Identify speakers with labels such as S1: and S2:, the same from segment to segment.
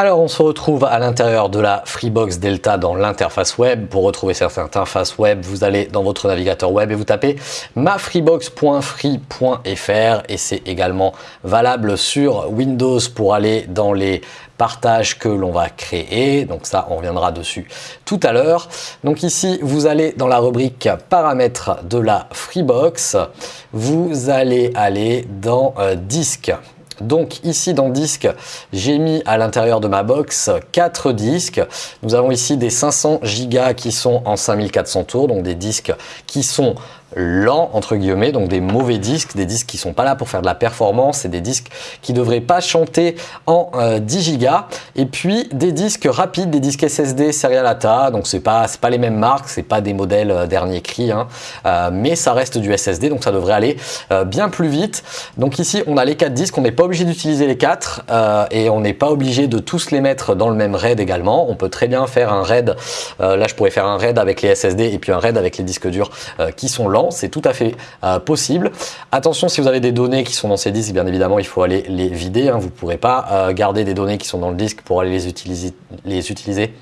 S1: Alors on se retrouve à l'intérieur de la Freebox Delta dans l'interface web. Pour retrouver cette interface web, vous allez dans votre navigateur web et vous tapez mafreebox.free.fr et c'est également valable sur Windows pour aller dans les partages que l'on va créer. Donc ça, on reviendra dessus tout à l'heure. Donc ici, vous allez dans la rubrique paramètres de la Freebox. Vous allez aller dans euh, disque. Donc ici dans disque, j'ai mis à l'intérieur de ma box 4 disques. Nous avons ici des 500 Go qui sont en 5400 tours, donc des disques qui sont lents entre guillemets, donc des mauvais disques, des disques qui sont pas là pour faire de la performance et des disques qui devraient pas chanter en 10 Go et puis des disques rapides, des disques SSD Serial ATA, donc c'est pas pas les mêmes marques, c'est pas des modèles euh, dernier cri, hein, euh, mais ça reste du SSD donc ça devrait aller euh, bien plus vite. Donc ici on a les quatre disques, on n'est pas obligé d'utiliser les quatre et on n'est pas obligé de tous les mettre dans le même RAID également. On peut très bien faire un RAID, là je pourrais faire un RAID avec les SSD et puis un RAID avec les disques durs qui sont lents c'est tout à fait euh, possible. Attention, si vous avez des données qui sont dans ces disques, bien évidemment, il faut aller les vider. Hein. Vous ne pourrez pas euh, garder des données qui sont dans le disque pour aller les utiliser,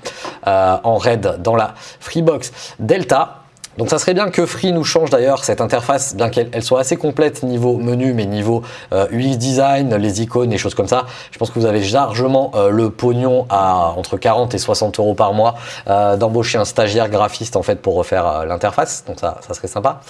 S1: euh, en RAID dans la Freebox Delta. Donc ça serait bien que Free nous change d'ailleurs cette interface, bien qu'elle soit assez complète niveau menu, mais niveau euh, UX design, les icônes, les choses comme ça. Je pense que vous avez largement euh, le pognon à entre 40 et 60 euros par mois euh, d'embaucher un stagiaire graphiste en fait pour refaire l'interface. Donc ça, ça serait sympa.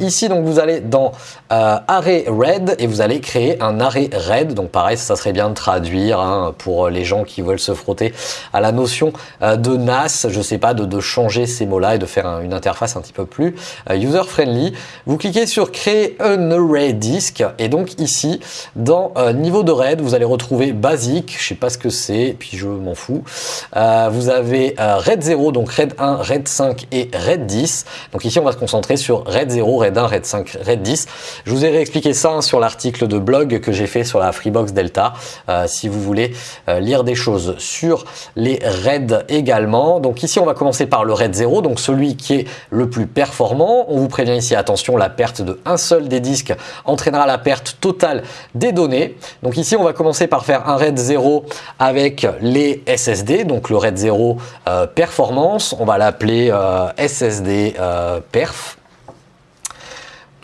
S1: ici donc vous allez dans array red et vous allez créer un array red. Donc pareil, ça serait bien de traduire hein, pour les gens qui veulent se frotter à la notion de NAS. Je sais pas de, changer ces mots-là et de faire une interface un petit peu plus euh, user-friendly. Vous cliquez sur créer un array disk et donc ici dans euh, niveau de RAID vous allez retrouver basique, je sais pas ce que c'est, puis je m'en fous. Euh, vous avez RAID 0, donc RAID 1, RAID 5 et RAID 10. Donc ici on va se concentrer sur RAID 0, RAID 1, RAID 5, RAID 10. Je vous ai réexpliqué ça hein, sur l'article de blog que j'ai fait sur la Freebox Delta si vous voulez lire des choses sur les RAID également. Donc ici on va commencer par le RAID 0, donc celui qui le plus performant. On vous prévient ici, attention, la perte de un seul des disques entraînera la perte totale des données. Donc ici, on va commencer par faire un RAID 0 avec les SSD, donc le RAID 0 euh, performance. On va l'appeler euh, SSD euh, perf.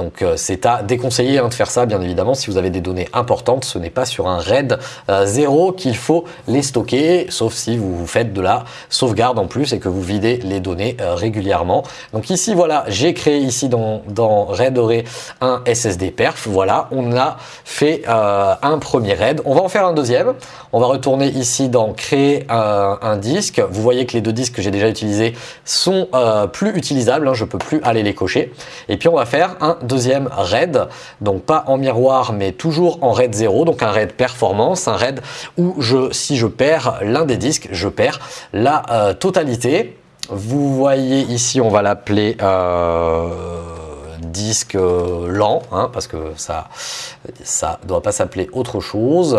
S1: Donc euh, c'est à déconseiller hein, de faire ça bien évidemment si vous avez des données importantes. Ce n'est pas sur un RAID 0 euh, qu'il faut les stocker sauf si vous faites de la sauvegarde en plus et que vous videz les données euh, régulièrement. Donc ici voilà j'ai créé ici dans, RAID Doré un SSD perf. Voilà on a fait un premier RAID. On va en faire un deuxième. On va retourner ici dans créer un, disque. Vous voyez que les deux disques que j'ai déjà utilisés sont plus utilisables. Hein, je peux plus aller les cocher. Et puis on va faire un deuxième RAID, donc pas en miroir mais toujours en RAID 0, donc un RAID performance, un RAID où je, si je perds l'un des disques, je perds la euh, totalité. Vous voyez ici, on va l'appeler euh, disque euh, lent, hein, parce que ça ça doit pas s'appeler autre chose.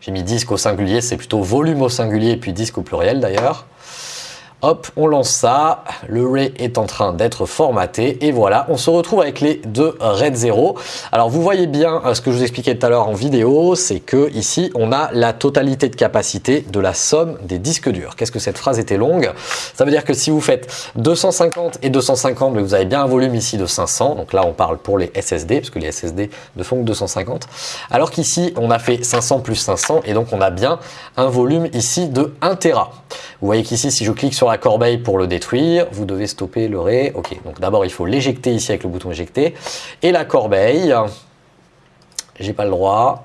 S1: J'ai mis disque au singulier, c'est plutôt volume au singulier, puis disque au pluriel d'ailleurs. Hop, on lance ça. Le Ray est en train d'être formaté. Et voilà, on se retrouve avec les deux RAID 0. Alors, vous voyez bien euh, ce que je vous expliquais tout à l'heure en vidéo, c'est que ici, on a la totalité de capacité de la somme des disques durs. Qu'est-ce que cette phrase était longue? Ça veut dire que si vous faites 250 et 250, vous avez bien un volume ici de 500. Donc là, on parle pour les SSD, parce que les SSD ne font que 250. Alors qu'ici, on a fait 500 plus 500, et donc on a bien un volume ici de 1 Tera. Vous voyez qu'ici, si je clique sur la corbeille pour le détruire, vous devez stopper le ray. Ok, donc d'abord il faut l'éjecter ici avec le bouton éjecter. Et la corbeille, j'ai pas le droit,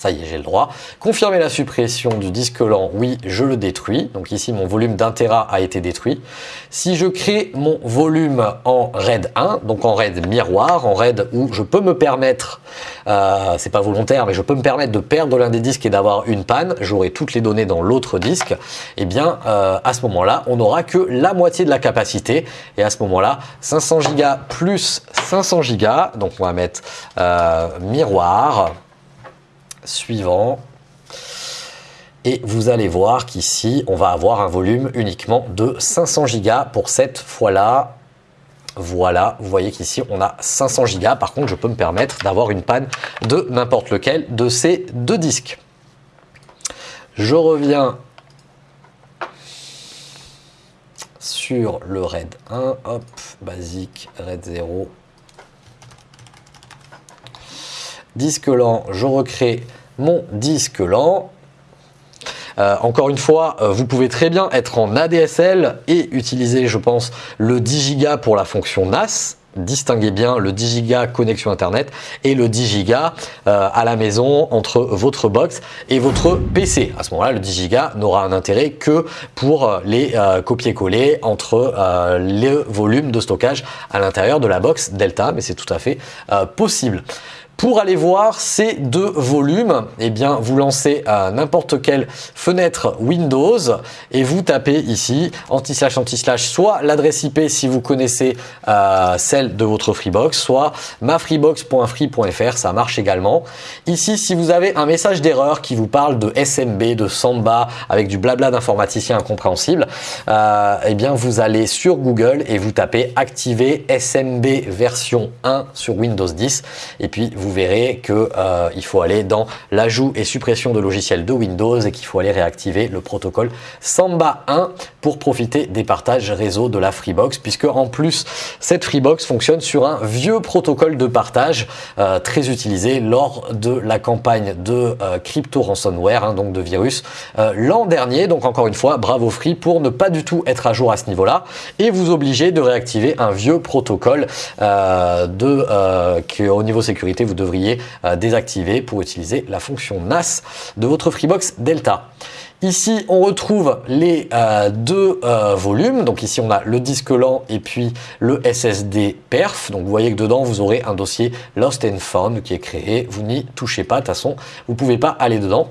S1: ça y est, j'ai le droit. Confirmer la suppression du disque lent, oui, je le détruis. Donc ici, mon volume d'un Tera a été détruit. Si je crée mon volume en RAID 1, donc en RAID miroir, en RAID où je peux me permettre, euh, c'est pas volontaire, mais je peux me permettre de perdre l'un des disques et d'avoir une panne, j'aurai toutes les données dans l'autre disque, et eh bien euh, à ce moment-là, on n'aura que la moitié de la capacité. Et à ce moment-là, 500 Go plus 500 Go, donc on va mettre euh, miroir, suivant. Et vous allez voir qu'ici, on va avoir un volume uniquement de 500 Go pour cette fois-là. Voilà, vous voyez qu'ici, on a 500 Go. Par contre, je peux me permettre d'avoir une panne de n'importe lequel de ces deux disques. Je reviens sur le RAID 1, hop, basique, RAID 0. Disque lent, je recrée mon disque lent. Euh, encore une fois, euh, vous pouvez très bien être en ADSL et utiliser, je pense, le 10 Go pour la fonction NAS distinguez bien le 10 Go connexion internet et le 10 Go euh, à la maison entre votre box et votre PC. À ce moment-là, le 10 Go n'aura un intérêt que pour les copier-coller entre le volume de stockage à l'intérieur de la box Delta, mais c'est tout à fait possible. Pour aller voir ces deux volumes, eh bien, vous lancez n'importe quelle fenêtre Windows et vous tapez ici anti-slash anti-slash soit l'adresse IP si vous connaissez euh, celle de votre Freebox, soit mafreebox.free.fr, ça marche également. Ici, si vous avez un message d'erreur qui vous parle de SMB, de Samba, avec du blabla d'informaticien incompréhensible, euh, eh bien, vous allez sur Google et vous tapez activer SMB version 1 sur Windows 10 et puis vous vous verrez qu'il euh, faut aller dans l'ajout et suppression de logiciels de Windows et qu'il faut aller réactiver le protocole Samba 1 pour profiter des partages réseau de la Freebox puisque en plus cette Freebox fonctionne sur un vieux protocole de partage euh, très utilisé lors de la campagne de euh, crypto ransomware, hein, donc de virus l'an dernier. Donc encore une fois, bravo Free pour ne pas du tout être à jour à ce niveau-là et vous obliger de réactiver un vieux protocole de, au niveau sécurité vous devriez euh, désactiver pour utiliser la fonction NAS de votre Freebox Delta. Ici, on retrouve les euh, deux euh, volumes. Donc ici, on a le disque lent et puis le SSD perf. Donc vous voyez que dedans, vous aurez un dossier Lost and Found qui est créé. Vous n'y touchez pas. De toute façon, vous ne pouvez pas aller dedans.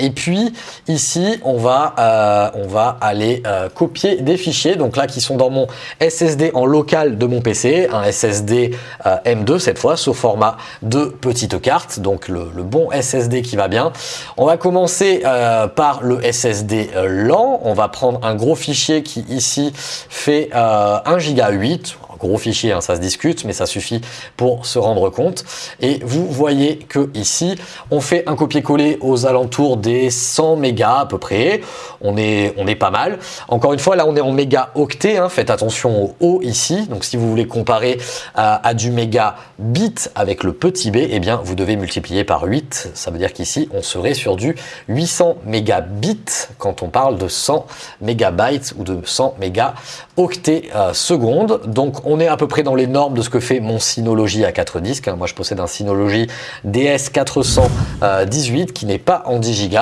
S1: Et puis ici, on va, euh, on va aller euh, copier des fichiers, donc là qui sont dans mon SSD en local de mon PC, un SSD euh, M2 cette fois, sous format de petite carte, donc le, bon SSD qui va bien. On va commencer par le SSD lent, on va prendre un gros fichier qui ici fait 1 Go 8, gros fichier, hein, ça se discute, mais ça suffit pour se rendre compte. Et vous voyez que ici, on fait un copier-coller aux alentours des 100 mégas à peu près. On est, on est pas mal. Encore une fois, là, on est en mégaoctets. Hein. Faites attention au haut ici. Donc, si vous voulez comparer à, du mégabit avec le petit b, eh bien, vous devez multiplier par 8. Ça veut dire qu'ici, on serait sur du 800 mégabits quand on parle de 100 mégabytes ou de 100 mégaoctets euh, secondes. Donc, on est à peu près dans les normes de ce que fait mon Synology à 4 disques. Moi, je possède un Synology DS418 qui n'est pas en 10 Go.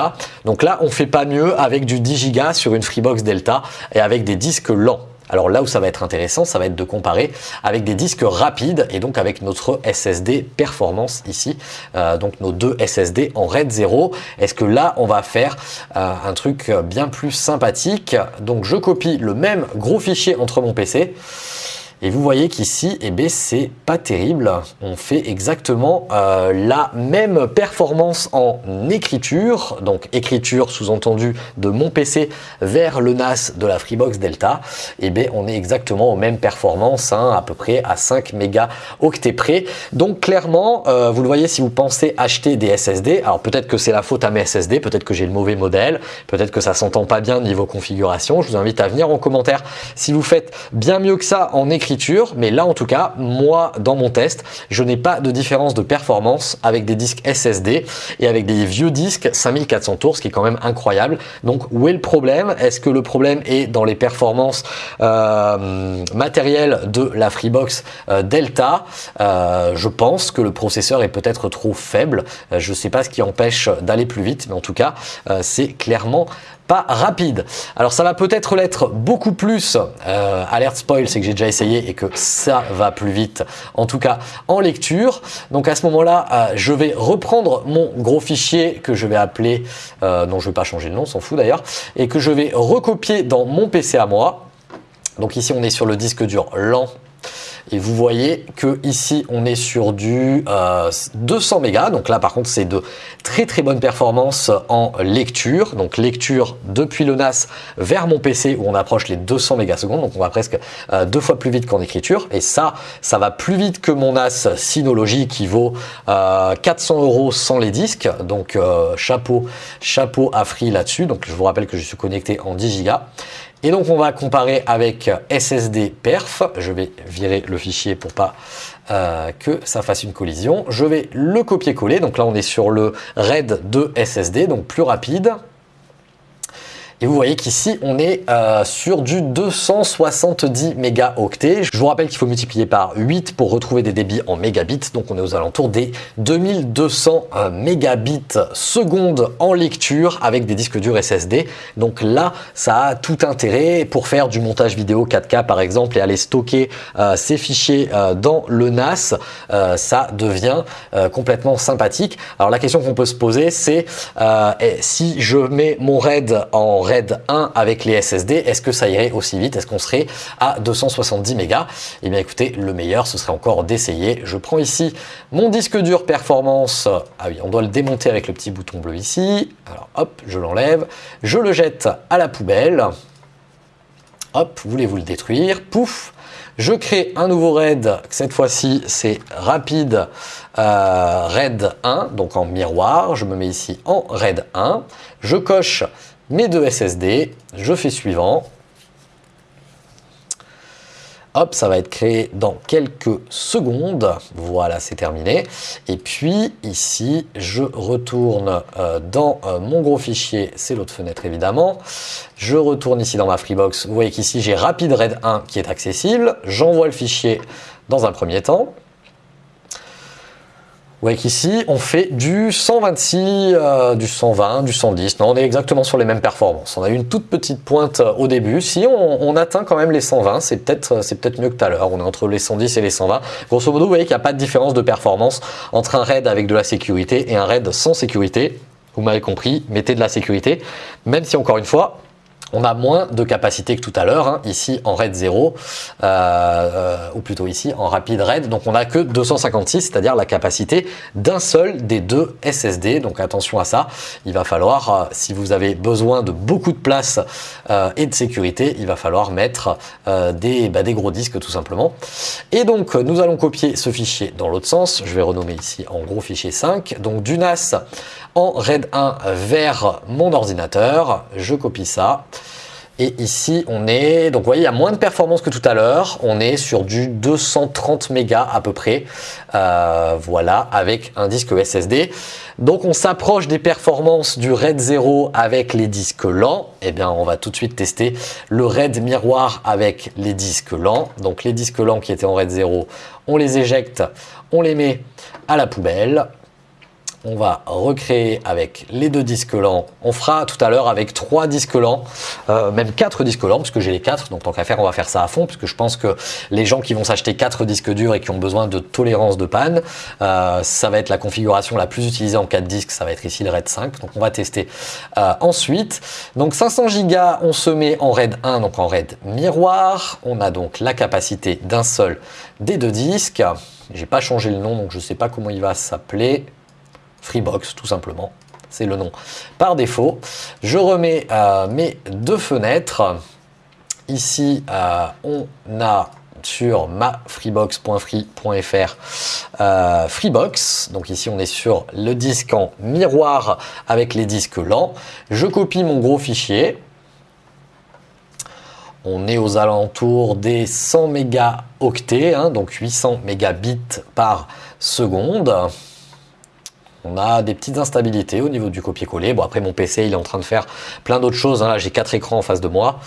S1: Donc là, on fait pas mieux avec du 10 Go sur une Freebox Delta et avec des disques lents. Alors là où ça va être intéressant, ça va être de comparer avec des disques rapides et donc avec notre SSD performance ici, euh, donc nos deux SSD en RAID 0. Est-ce que là, on va faire euh, un truc bien plus sympathique? Donc je copie le même gros fichier entre mon PC et vous voyez qu'ici, eh ben, c'est pas terrible. On fait exactement euh, la même performance en écriture. Donc écriture sous-entendu de mon PC vers le NAS de la Freebox Delta. Eh bien, on est exactement aux mêmes performances, hein, à peu près à 5 mégaoctets près. Donc clairement, euh, vous le voyez si vous pensez acheter des SSD. Alors peut-être que c'est la faute à mes SSD, peut-être que j'ai le mauvais modèle, peut-être que ça s'entend pas bien niveau configuration. Je vous invite à venir en commentaire si vous faites bien mieux que ça en écriture mais là en tout cas, moi dans mon test, je n'ai pas de différence de performance avec des disques SSD et avec des vieux disques 5400 tours, ce qui est quand même incroyable. Donc où est le problème? Est-ce que le problème est dans les performances euh, matérielles de la Freebox euh, Delta? Euh, Je pense que le processeur est peut-être trop faible. je ne sais pas ce qui empêche d'aller plus vite, mais en tout cas, c'est clairement pas rapide. Alors ça va peut-être l'être beaucoup plus, euh, alerte spoil, c'est que j'ai déjà essayé et que ça va plus vite, en tout cas en lecture. Donc à ce moment-là, euh, je vais reprendre mon gros fichier que je vais appeler, euh, non je vais pas changer le nom, s'en fout d'ailleurs, et que je vais recopier dans mon PC à moi. Donc ici on est sur le disque dur lent Et vous voyez que ici, on est sur du 200 mégas. Donc là, par contre, c'est de très très bonnes performances en lecture. Donc lecture depuis le NAS vers mon PC où on approche les 200 mégasecondes. Donc on va presque deux fois plus vite qu'en écriture. Et ça, ça va plus vite que mon NAS Synology qui vaut 400 euros sans les disques. Donc chapeau, chapeau à Free là-dessus. Donc je vous rappelle que je suis connecté en 10 Go. Et donc on va comparer avec SSD perf. Je vais virer le fichier pour pas euh, que ça fasse une collision. Je vais le copier-coller. Donc là on est sur le RAID de SSD, donc plus rapide. Et vous voyez qu'ici, on est euh, sur du 270 mégaoctets. Je vous rappelle qu'il faut multiplier par 8 pour retrouver des débits en mégabits. Donc, on est aux alentours des 2200 euh, mégabits seconde en lecture avec des disques durs SSD. Donc là, ça a tout intérêt pour faire du montage vidéo 4K par exemple et aller stocker euh, ces fichiers dans le NAS. ça devient complètement sympathique. Alors, la question qu'on peut se poser, c'est si je mets mon RAID en RAID 1 avec les SSD, est-ce que ça irait aussi vite? Est-ce qu'on serait à 270 mégas? Eh bien écoutez, le meilleur, ce serait encore d'essayer. Je prends ici mon disque dur performance. Ah oui, on doit le démonter avec le petit bouton bleu ici. Alors hop, je l'enlève. Je le jette à la poubelle. Hop, voulez-vous le détruire? Pouf je crée un nouveau RAID, cette fois-ci c'est rapide euh, RAID 1, donc en miroir. Je me mets ici en RAID 1. Je coche mes deux SSD, je fais suivant. Hop, ça va être créé dans quelques secondes. Voilà, c'est terminé. Et puis ici, je retourne euh, dans euh, mon gros fichier, c'est l'autre fenêtre évidemment. Je retourne ici dans ma Freebox. Vous voyez qu'ici, j'ai Rapid RAID 1 qui est accessible. J'envoie le fichier dans un premier temps. Vous voyez qu'ici, on fait du 126, euh, du 120, du 110. Non, on est exactement sur les mêmes performances. On a eu une toute petite pointe euh, au début. Si on, atteint quand même les 120, c'est peut-être euh, c'est peut-être mieux que tout à l'heure. On est entre les 110 et les 120. Grosso modo, vous voyez qu'il n'y a pas de différence de performance entre un RAID avec de la sécurité et un RAID sans sécurité. Vous m'avez compris, mettez de la sécurité. Même si, encore une fois, on a moins de capacité que tout à l'heure, hein, ici en RAID 0, euh, euh, ou plutôt ici en rapide RAID. Donc on n'a que 256, c'est-à-dire la capacité d'un seul des deux SSD. Donc attention à ça, il va falloir, euh, si vous avez besoin de beaucoup de place et de sécurité, il va falloir mettre des, bah, des gros disques tout simplement. Et donc nous allons copier ce fichier dans l'autre sens. Je vais renommer ici en gros fichier 5. Donc du NAS en RAID 1 vers mon ordinateur. Je copie ça. Et ici, on est, donc vous voyez, il y a moins de performance que tout à l'heure. On est sur du 230 mégas à peu près. Euh, voilà, avec un disque SSD. Donc on s'approche des performances du RAID 0 avec les disques lents. Eh bien, on va tout de suite tester le RAID miroir avec les disques lents. Donc les disques lents qui étaient en RAID 0, on les éjecte, on les met à la poubelle on va recréer avec les deux disques lents. On fera tout à l'heure avec trois disques lents, euh, même quatre disques lents, puisque j'ai les quatre. Donc tant qu'à faire, on va faire ça à fond, puisque je pense que les gens qui vont s'acheter quatre disques durs et qui ont besoin de tolérance de panne, euh, ça va être la configuration la plus utilisée en 4 disques. Ça va être ici le RAID 5. Donc on va tester euh, ensuite. Donc 500 Go, on se met en RAID 1, donc en RAID miroir. On a donc la capacité d'un seul des deux disques. J'ai pas changé le nom, donc je ne sais pas comment il va s'appeler. Freebox tout simplement. C'est le nom par défaut. Je remets mes deux fenêtres. Ici, euh, on a sur ma freebox.free.fr euh, Freebox. Donc ici, on est sur le disque en miroir avec les disques lents. Je copie mon gros fichier. On est aux alentours des 100 mégaoctets, hein, donc 800 mégabits par seconde. On a des petites instabilités au niveau du copier-coller. Bon, après, mon PC, il est en train de faire plein d'autres choses. Hein. J'ai quatre écrans en face de moi.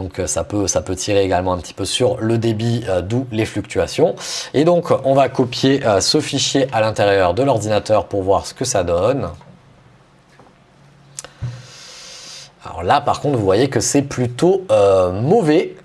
S1: Donc euh, ça peut, tirer également un petit peu sur le débit, euh, d'où les fluctuations. Et donc on va copier euh, ce fichier à l'intérieur de l'ordinateur pour voir ce que ça donne. Alors là par contre vous voyez que c'est plutôt mauvais.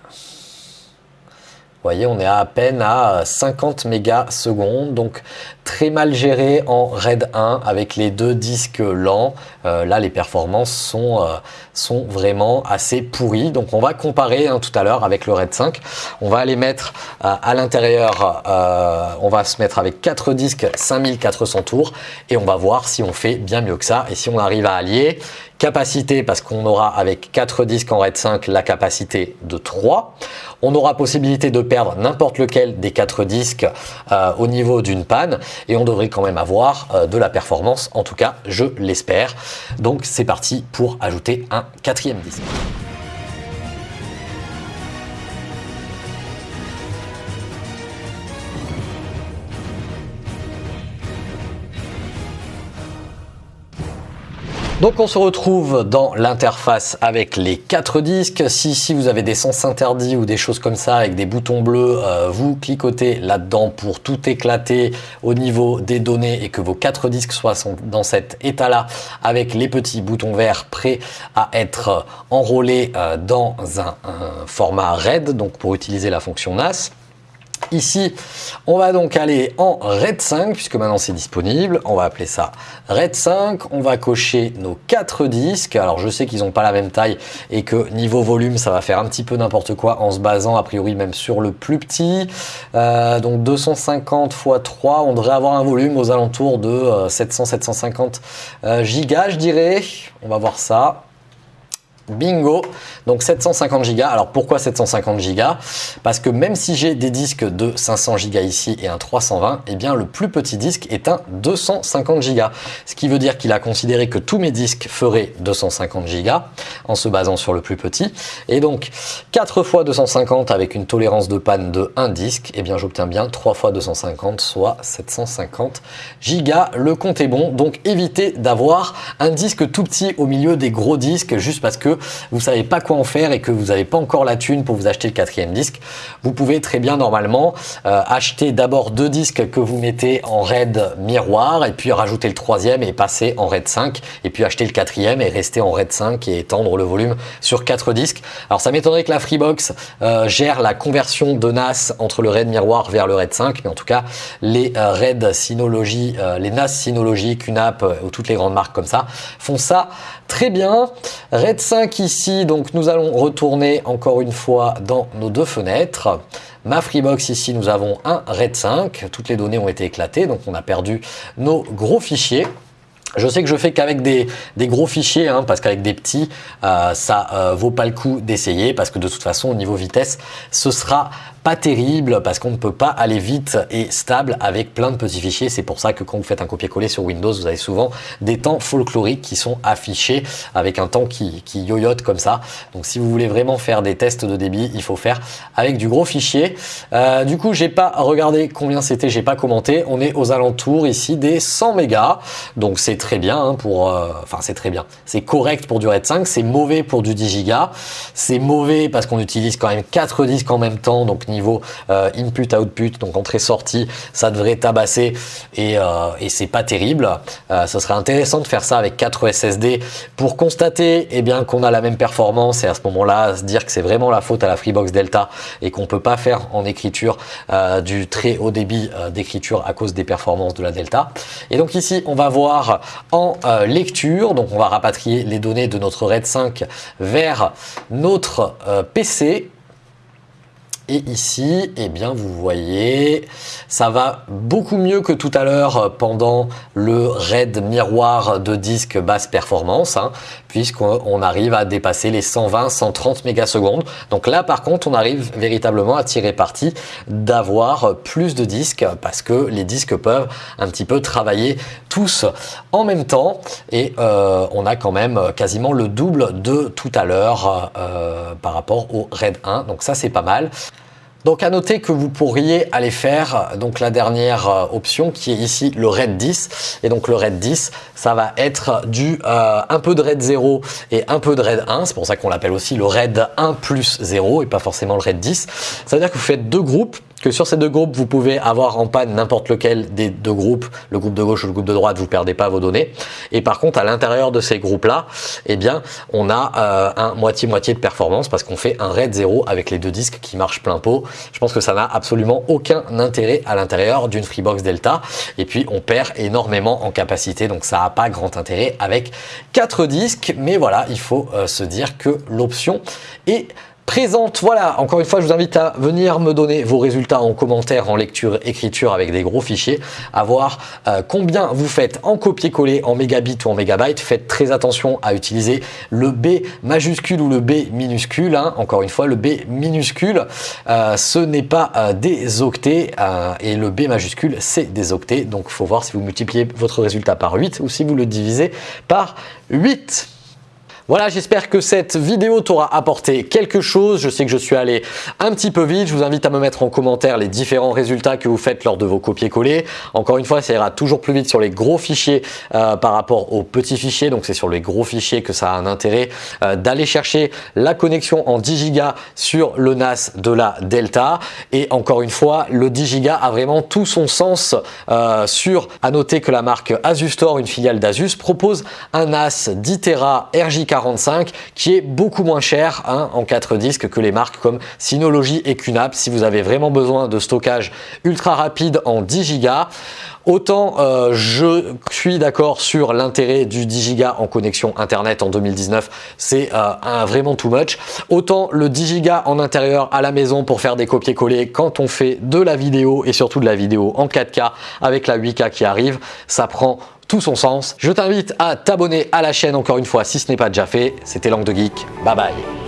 S1: voyez, on est à, peine à 50 mégasecondes, donc très mal géré en RAID 1 avec les deux disques lents. Euh, là, les performances sont, euh, sont vraiment assez pourries. Donc, on va comparer hein, tout à l'heure avec le RAID 5. On va aller mettre euh, à l'intérieur, on va se mettre avec 4 disques 5400 tours et on va voir si on fait bien mieux que ça et si on arrive à allier capacité parce qu'on aura avec 4 disques en RAID 5 la capacité de 3. On aura possibilité de perdre n'importe lequel des 4 disques euh, au niveau d'une panne et on devrait quand même avoir euh, de la performance, en tout cas je l'espère. Donc c'est parti pour ajouter un quatrième disque. Donc on se retrouve dans l'interface avec les quatre disques. Si, si vous avez des sens interdits ou des choses comme ça avec des boutons bleus, euh, vous cliquotez là-dedans pour tout éclater au niveau des données et que vos quatre disques soient dans cet état-là avec les petits boutons verts prêts à être enrôlés euh, dans un, un format RAID, donc pour utiliser la fonction NAS. Ici, on va donc aller en RAID 5 puisque maintenant c'est disponible. On va appeler ça RAID 5. On va cocher nos quatre disques. Alors je sais qu'ils n'ont pas la même taille et que niveau volume, ça va faire un petit peu n'importe quoi en se basant a priori même sur le plus petit. Euh, donc 250 x 3, on devrait avoir un volume aux alentours de 700-750 euh, euh, gigas, je dirais. On va voir ça. Bingo Donc 750 Go. Alors pourquoi 750 Go Parce que même si j'ai des disques de 500 Go ici et un 320, eh bien le plus petit disque est un 250 Go. Ce qui veut dire qu'il a considéré que tous mes disques feraient 250 Go en se basant sur le plus petit. Et donc 4 fois 250 avec une tolérance de panne de 1 disque, eh bien j'obtiens bien 3 fois 250 soit 750 Go. Le compte est bon. Donc évitez d'avoir un disque tout petit au milieu des gros disques juste parce que vous savez pas quoi en faire et que vous n'avez pas encore la thune pour vous acheter le quatrième disque, vous pouvez très bien normalement euh, acheter d'abord deux disques que vous mettez en RAID miroir et puis rajouter le troisième et passer en RAID 5 et puis acheter le quatrième et rester en RAID 5 et étendre le volume sur quatre disques. Alors ça m'étonnerait que la Freebox euh, gère la conversion de NAS entre le RAID miroir vers le RAID 5, mais en tout cas les euh, RAID Synology, les NAS Synology, QNAP ou toutes les grandes marques comme ça font ça très bien. RAID 5 ici, donc nous allons retourner encore une fois dans nos deux fenêtres. Ma Freebox ici, nous avons un RAID 5. Toutes les données ont été éclatées, donc on a perdu nos gros fichiers. Je sais que je fais qu'avec des, gros fichiers, hein, parce qu'avec des petits, euh, ça euh, vaut pas le coup d'essayer, parce que de toute façon, au niveau vitesse, ce sera pas terrible parce qu'on ne peut pas aller vite et stable avec plein de petits fichiers. C'est pour ça que quand vous faites un copier-coller sur Windows, vous avez souvent des temps folkloriques qui sont affichés avec un temps qui, qui yoyote comme ça. Donc si vous voulez vraiment faire des tests de débit, il faut faire avec du gros fichier. Euh, du coup, j'ai pas regardé combien c'était, j'ai pas commenté. On est aux alentours ici des 100 mégas. Donc c'est très bien hein, pour, euh, enfin c'est très bien. C'est correct pour du RAID 5, c'est mauvais pour du 10 Go. C'est mauvais parce qu'on utilise quand même 4 disques en même temps. Donc niveau euh, input-output, donc entrée-sortie, ça devrait tabasser et, euh, et c'est pas terrible. Euh, ce serait intéressant de faire ça avec 4 SSD pour constater eh bien qu'on a la même performance et à ce moment-là se dire que c'est vraiment la faute à la Freebox Delta et qu'on peut pas faire en écriture du très haut débit d'écriture à cause des performances de la Delta. Et donc ici, on va voir en lecture, donc on va rapatrier les données de notre RAID 5 vers notre PC et ici, eh bien, vous voyez, ça va beaucoup mieux que tout à l'heure pendant le RAID miroir de disque basse performance, hein, puisqu'on arrive à dépasser les 120-130 mégasecondes. Donc là, par contre, on arrive véritablement à tirer parti d'avoir plus de disques parce que les disques peuvent un petit peu travailler tous en même temps et euh, on a quand même quasiment le double de tout à l'heure euh, par rapport au RAID 1. Donc ça, c'est pas mal. Donc à noter que vous pourriez aller faire donc la dernière euh, option qui est ici le RAID 10 et donc le RAID 10 ça va être du euh, un peu de RAID 0 et un peu de RAID 1 c'est pour ça qu'on l'appelle aussi le RAID 1 plus 0 et pas forcément le RAID 10 ça veut dire que vous faites deux groupes que sur ces deux groupes, vous pouvez avoir en panne n'importe lequel des deux groupes, le groupe de gauche ou le groupe de droite, vous perdez pas vos données. Et par contre, à l'intérieur de ces groupes-là, eh bien, on a euh, un moitié-moitié de performance parce qu'on fait un RAID 0 avec les deux disques qui marchent plein pot. Je pense que ça n'a absolument aucun intérêt à l'intérieur d'une Freebox Delta. Et puis, on perd énormément en capacité, donc ça n'a pas grand intérêt avec quatre disques. Mais voilà, il faut euh, se dire que l'option est présente. Voilà, encore une fois, je vous invite à venir me donner vos résultats en commentaire, en lecture, écriture avec des gros fichiers, à voir euh, combien vous faites en copier-coller en mégabits ou en mégabytes. Faites très attention à utiliser le B majuscule ou le B minuscule. Hein. Encore une fois, le B minuscule, euh, ce n'est pas euh, des octets et le B majuscule, c'est des octets. Donc, il faut voir si vous multipliez votre résultat par 8 ou si vous le divisez par 8. Voilà, j'espère que cette vidéo t'aura apporté quelque chose. Je sais que je suis allé un petit peu vite. Je vous invite à me mettre en commentaire les différents résultats que vous faites lors de vos copier-coller. Encore une fois, ça ira toujours plus vite sur les gros fichiers euh, par rapport aux petits fichiers. Donc, c'est sur les gros fichiers que ça a un intérêt euh, d'aller chercher la connexion en 10 Go sur le NAS de la Delta. Et encore une fois, le 10 Go a vraiment tout son sens euh, sur, à noter que la marque Asus Store, une filiale d'Asus, propose un NAS 10 Tera RJK qui est beaucoup moins cher hein, en 4 disques que les marques comme Synology et QNAP si vous avez vraiment besoin de stockage ultra rapide en 10 Go. Autant euh, je suis d'accord sur l'intérêt du 10 Go en connexion internet en 2019, c'est euh, vraiment too much. Autant le 10 Go en intérieur à la maison pour faire des copier-coller quand on fait de la vidéo et surtout de la vidéo en 4K avec la 8K qui arrive, ça prend son sens. Je t'invite à t'abonner à la chaîne encore une fois si ce n'est pas déjà fait. C'était Langue de Geek. Bye bye.